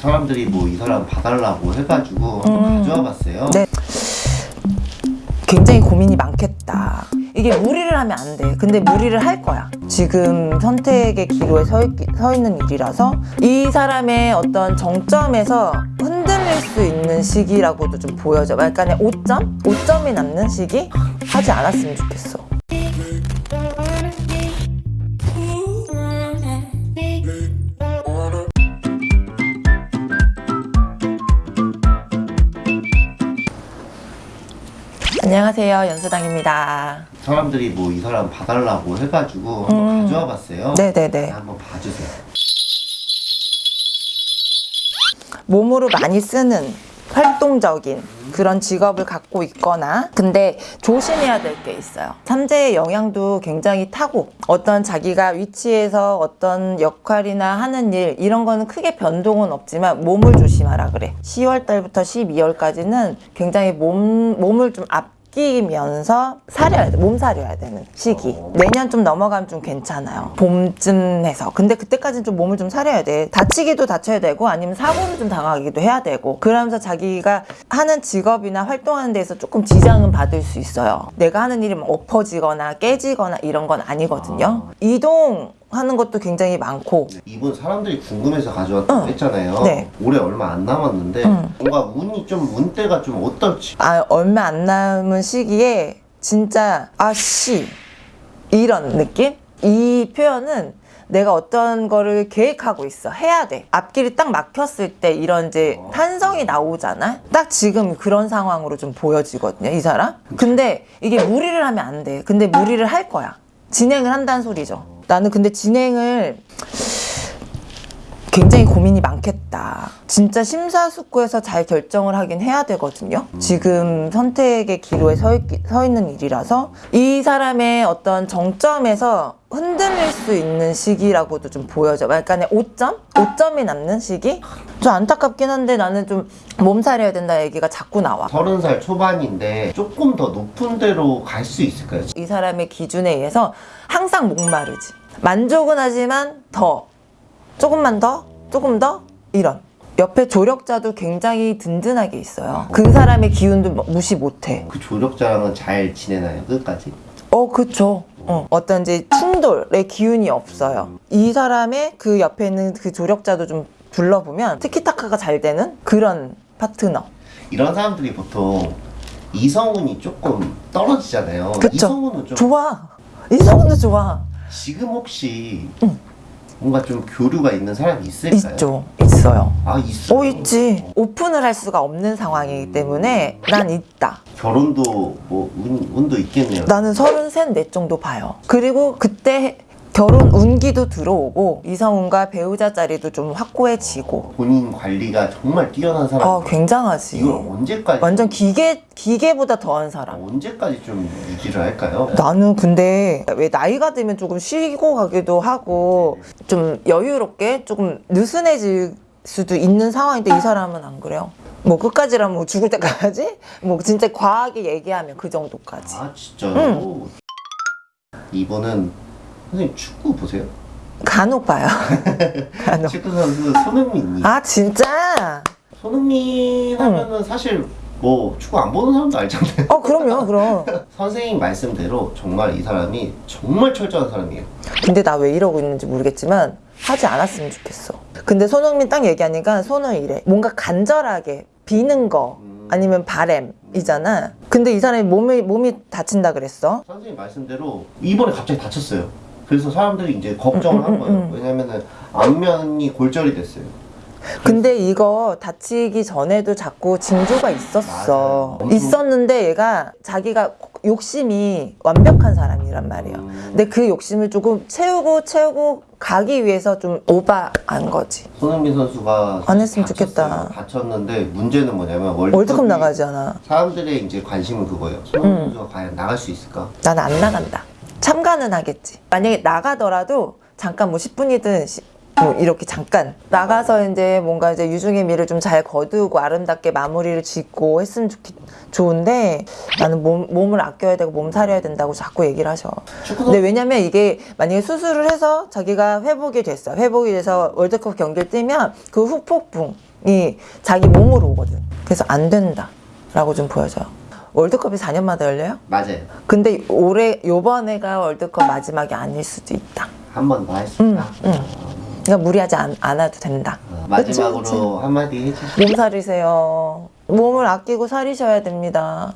사람들이 뭐 이 사람 봐달라고 해가지고 음. 가져와 봤어요. 네. 굉장히 고민이 많겠다. 이게 무리를 하면 안 돼. 근데 무리를 할 거야. 지금 선택의 기로에 서, 있, 서 있는 일이라서 이 사람의 어떤 정점에서 흔들릴 수 있는 시기라고도 좀 보여져. 약간의 5점? 5점이 남는 시기? 하지 않았으면 좋겠어. 안녕하세요. 연수당입니다. 사람들이 뭐 이 사람 봐달라고 해가지고 음. 한번 가져와 봤어요. 네네네. 한번 봐주세요. 몸으로 많이 쓰는 활동적인 그런 직업을 갖고 있거나 근데 조심해야 될 게 있어요 삼재의 영향도 굉장히 타고 어떤 자기가 위치에서 어떤 역할이나 하는 일 이런 거는 크게 변동은 없지만 몸을 조심하라 그래 10월 달부터 12월까지는 굉장히 몸, 몸을 좀 아끼면서 사려야 돼. 몸 사려야 되는 시기. 내년 좀 넘어가면 좀 괜찮아요. 봄쯤 해서. 근데 그때까지는 좀 몸을 좀 사려야 돼. 다치기도 다쳐야 되고 아니면 사고를 좀 당하기도 해야 되고 그러면서 자기가 하는 직업이나 활동하는 데에서 조금 지장은 받을 수 있어요. 내가 하는 일이 뭐 엎어지거나 깨지거나 이런 건 아니거든요. 이동 하는 것도 굉장히 많고 이분 사람들이 궁금해서 가져왔다고 응. 했잖아요. 네. 올해 얼마 안 남았는데 응. 뭔가 운이 좀 운대가 좀 어떨지. 아 얼마 안 남은 시기에 진짜 아씨 이런 느낌? 이 표현은 내가 어떤 거를 계획하고 있어 해야 돼 앞길이 딱 막혔을 때 이런 이제 탄성이 나오잖아 딱 지금 그런 상황으로 좀 보여지거든요 이 사람 근데 이게 무리를 하면 안돼 근데 무리를 할 거야 진행을 한다는 소리죠 나는 근데 진행을 굉장히 고민이 많겠다. 진짜 심사숙고해서 잘 결정을 하긴 해야 되거든요. 지금 선택의 기로에 서, 있, 서 있는 일이라서 이 사람의 어떤 정점에서 흔들릴 수 있는 시기라고도 좀 보여져. 약간의 5점? 5점이 남는 시기? 좀 안타깝긴 한데 나는 좀 몸살해야 된다 얘기가 자꾸 나와. 서른 살 초반인데 조금 더 높은 데로 갈 수 있을까요? 이 사람의 기준에 의해서 항상 목마르지. 만족은 하지만 더, 조금만 더, 조금 더, 이런. 옆에 조력자도 굉장히 든든하게 있어요. 그 사람의 기운도 뭐 무시 못해. 그 조력자랑은 잘 지내나요? 끝까지? 어, 그쵸. 어, 어떤 이제 충돌의 기운이 없어요. 이 사람의 그 옆에 있는 그 조력자도 좀 둘러보면 티키타카가 잘 되는 그런 파트너. 이런 사람들이 보통 이성운이 조금 떨어지잖아요. 그쵸. 이성운은 좀 좋아. 이성훈도 좋아. 지금 혹시 뭔가 좀 교류가 있는 사람이 있을까요? 있죠. 있어요. 아 있어. 어, 있지. 오픈을 할 수가 없는 상황이기 때문에 난 있다. 결혼도 뭐 운, 운도 있겠네요. 나는 서른셋 넷 정도 봐요. 그리고 그때 결혼 운기도 들어오고 이성훈과 배우자 자리도 좀 확고해지고 본인 관리가 정말 뛰어난 사람. 어 굉장하지. 이걸 언제까지? 완전 기계 기계보다 더한 사람. 언제까지 좀 유지를 할까요? 나는 근데 왜 나이가 들면 조금 쉬고 가기도 하고 좀 여유롭게 조금 느슨해질 수도 있는 상황인데 이 사람은 안 그래요. 뭐 끝까지라면 뭐 죽을 때까지 뭐 진짜 과하게 얘기하면 그 정도까지. 아 진짜요? 이분은 선생님 축구 보세요? 간혹 봐요. 간혹. 축구 선수 손흥민이. 아 진짜? 손흥민 하면은 사실 뭐 축구 안 보는 사람도 알잖아요. 어 그럼요 그럼. 선생님 말씀대로 정말 이 사람이 정말 철저한 사람이에요. 근데 나 왜 이러고 있는지 모르겠지만 하지 않았으면 좋겠어. 근데 손흥민 딱 얘기하니까 손을 이래. 뭔가 간절하게 비는 거 아니면 바램이잖아. 근데 이 사람이 몸이 몸이 다친다 그랬어. 선생님 말씀대로 이번에 갑자기 다쳤어요. 그래서 사람들이 이제 걱정을 한 거예요. 왜냐면은 안면이 골절이 됐어요. 근데 이거 다치기 전에도 자꾸 징조가 있었어. 있었는데 얘가 자기가 욕심이 완벽한 사람이란 말이에요. 음. 근데 그 욕심을 조금 채우고 채우고 가기 위해서 좀 오바한 거지. 손흥민 선수가 안 했으면 다쳤어요. 좋겠다. 다쳤는데 문제는 뭐냐면 월드컵이 월드컵 나가잖아. 사람들의 이제 관심은 그거예요. 손흥민 선수가 과연 나갈 수 있을까? 나는 안 나간다. 참가는 하겠지. 만약에 나가더라도 잠깐 뭐 10분이든 뭐 이렇게 잠깐 나가서 이제 뭔가 이제 유중의 미를 좀 잘 거두고 아름답게 마무리를 짓고 했으면 좋겠, 좋은데 나는 몸, 몸을 아껴야 되고 몸 사려야 된다고 자꾸 얘기를 하셔. 근데 왜냐면 이게 만약에 수술을 해서 자기가 회복이 됐어. 회복이 돼서 월드컵 경기를 뛰면 그 후폭풍 자기 몸으로 오거든. 그래서 안 된다 라고 좀 보여져요. 월드컵이 4년마다 열려요? 맞아요. 근데 올해 요번에가 월드컵 마지막이 아닐 수도 있다. 한 번 더 할수 있다. 응, 그러니까 무리하지 않, 않아도 된다. 어, 마지막으로 그치, 그치. 한마디 해주시죠. 몸 사리세요. 몸을 아끼고 사리셔야 됩니다.